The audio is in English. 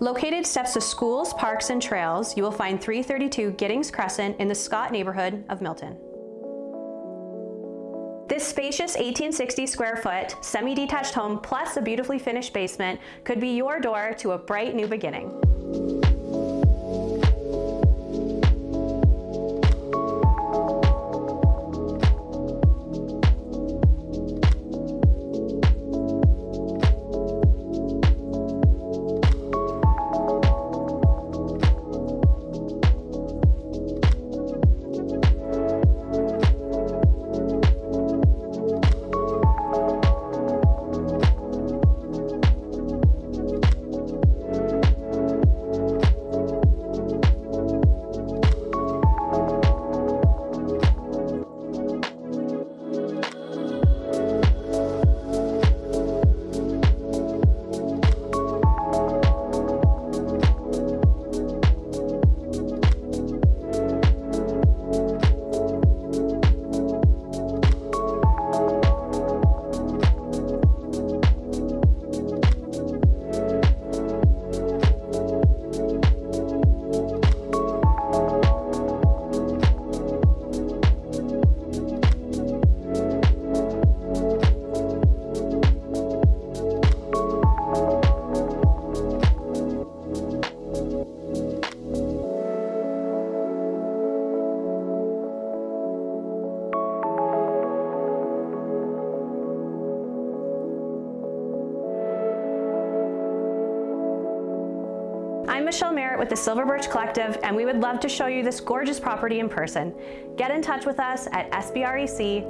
Located steps to schools, parks, and trails, you will find 332 Giddings Crescent in the Scott neighborhood of Milton. This spacious 1860 square foot, semi-detached home plus a beautifully finished basement could be your door to a bright new beginning. I'm Michelle Merritt with the Silver Birch Collective, and we would love to show you this gorgeous property in person. Get in touch with us at sbrec.ca.